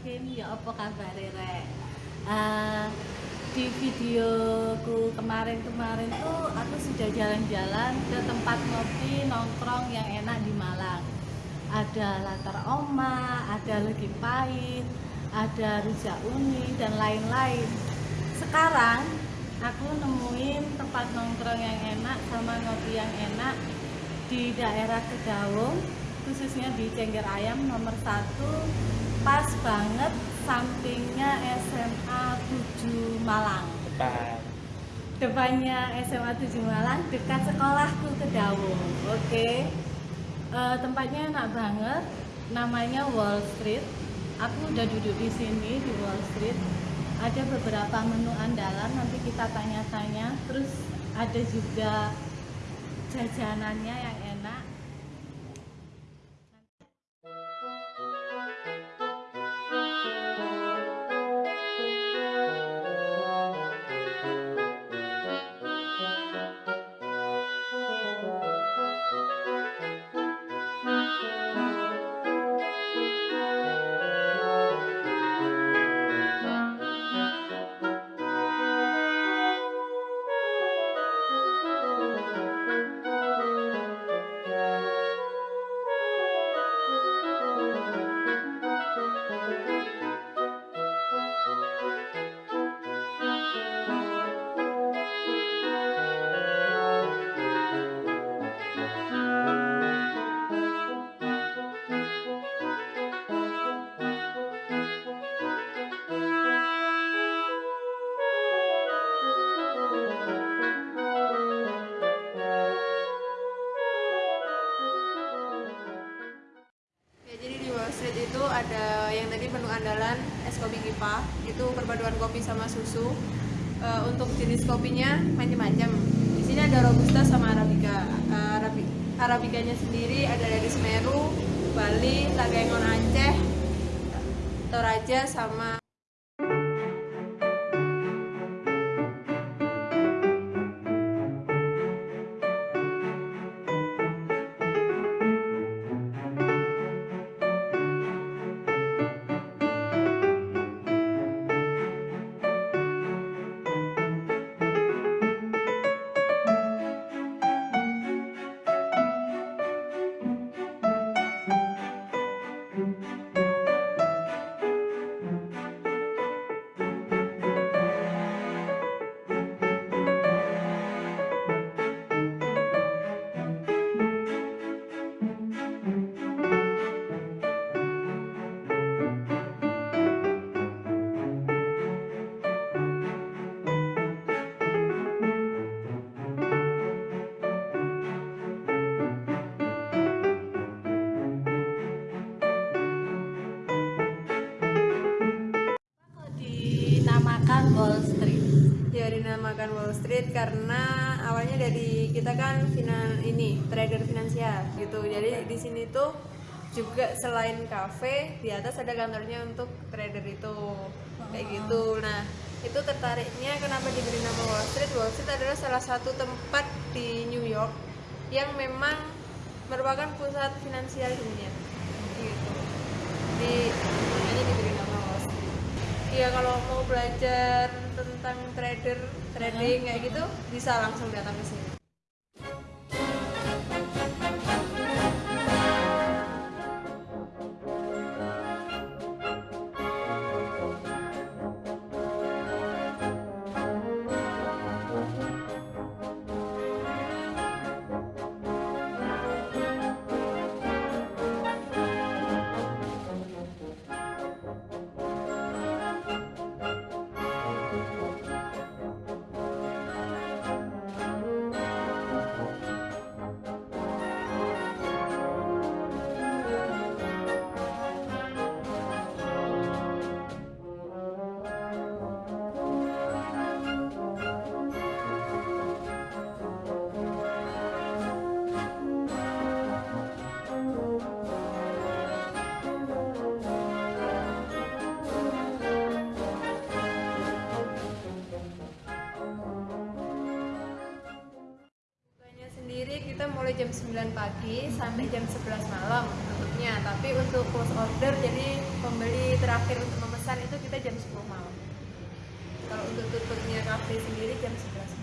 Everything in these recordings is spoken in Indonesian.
Kevin, ya apa kabar Rek? Uh, di videoku kemarin-kemarin tuh aku sudah jalan-jalan ke tempat ngopi nongkrong yang enak di Malang ada latar oma, ada legi pahit, ada rujak uni dan lain-lain sekarang aku nemuin tempat nongkrong yang enak sama ngopi yang enak di daerah Kedawung khususnya di Cengger Ayam nomor 1 pas banget sampingnya SMA 7 Malang. Depan. Depannya SMA 7 Malang dekat sekolahku Kedawung oke. Okay. uh, tempatnya enak banget. Namanya Wall Street. Aku udah duduk di sini di Wall Street. Ada beberapa menu andalan nanti kita tanya-tanya. Terus ada juga jajanannya yang andalan es kopi kipa. Itu perpaduan kopi sama susu. E, untuk jenis kopinya macam-macam. Di sini ada robusta sama arabica. E, Arabi, arabicanya sendiri ada dari Semeru Bali Lagaengon Aceh Toraja sama Wall Street? Ya dinamakan Wall Street karena awalnya dari kita kan final ini trader finansial gitu. Jadi di sini tuh juga selain cafe di atas ada kantornya untuk trader itu kayak gitu. Nah itu tertariknya kenapa diberi nama Wall Street? Wall Street adalah salah satu tempat di New York yang memang merupakan pusat finansial dunia gitu. Di makanya diberi. Iya kalau mau belajar tentang trader trading kayak gitu bisa langsung datang ke sini. Jam 9 pagi sampai jam 11 malam tutupnya. Tapi untuk close order jadi pembeli terakhir untuk memesan itu kita jam 10 malam. kalau untuk tutupnya kafe sendiri jam 11 yang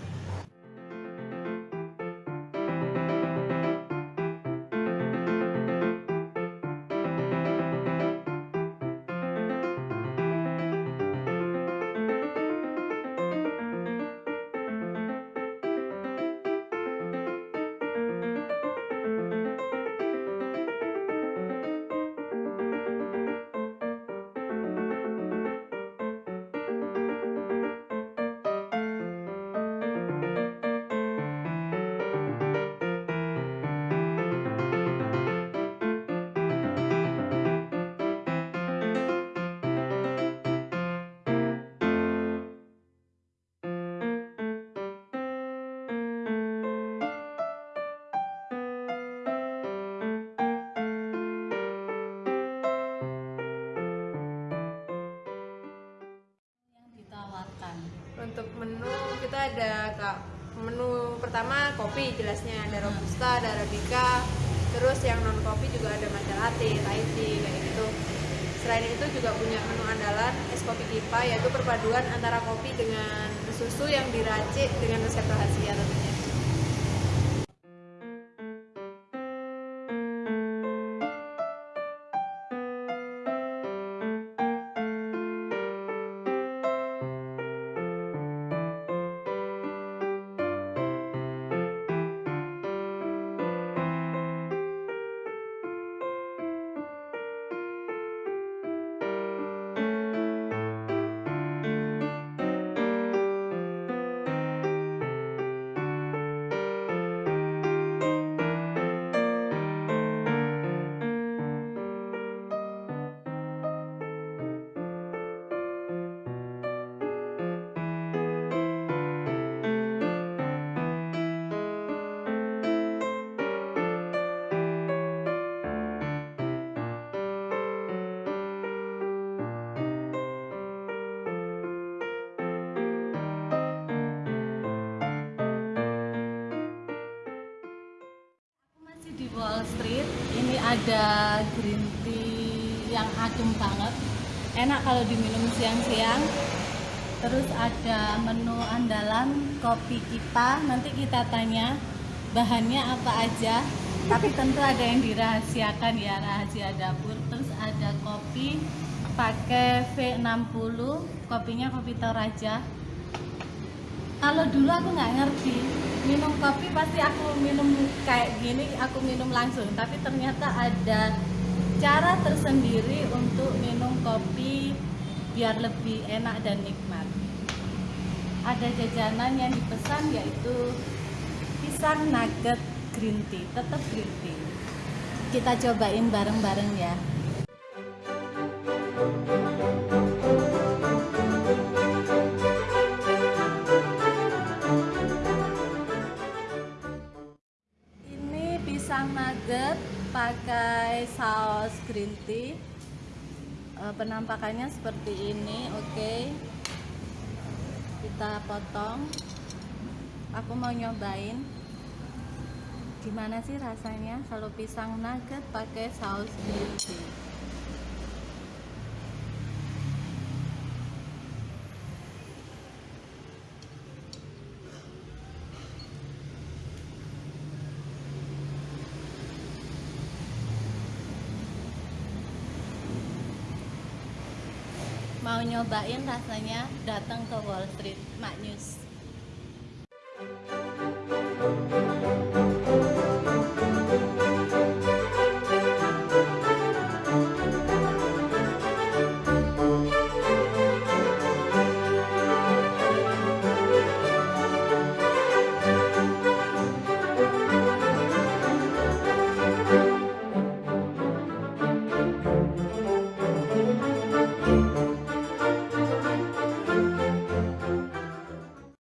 ada kak menu pertama kopi jelasnya ada robusta, ada arabica, terus yang non kopi juga ada matcha latte, Thai tea kayak gitu. Selain itu juga punya menu andalan es kopi kipa yaitu perpaduan antara kopi dengan susu yang diracik dengan resep rahasia tentunya. Wall Street. Ini ada green tea yang adem banget. Enak kalau diminum siang-siang. Terus ada menu andalan kopi kita. Nanti kita tanya bahannya apa aja. Tapi tentu ada yang dirahasiakan ya, rahasia dapur. Terus ada kopi pakai V60, kopinya kopi Toraja kalau dulu aku nggak ngerti minum kopi pasti aku minum kayak gini aku minum langsung. Tapi ternyata ada cara tersendiri untuk minum kopi biar lebih enak dan nikmat. Ada jajanan yang dipesan yaitu pisang nugget green tea tetap green tea. Kita cobain bareng-bareng ya nugget pakai saus green tea. Eh, penampakannya seperti ini, oke. Kita potong. Aku mau nyobain. Gimana sih rasanya kalau pisang nugget pakai saus green tea? mau nyobain rasanya datang ke Wall Street Mak News.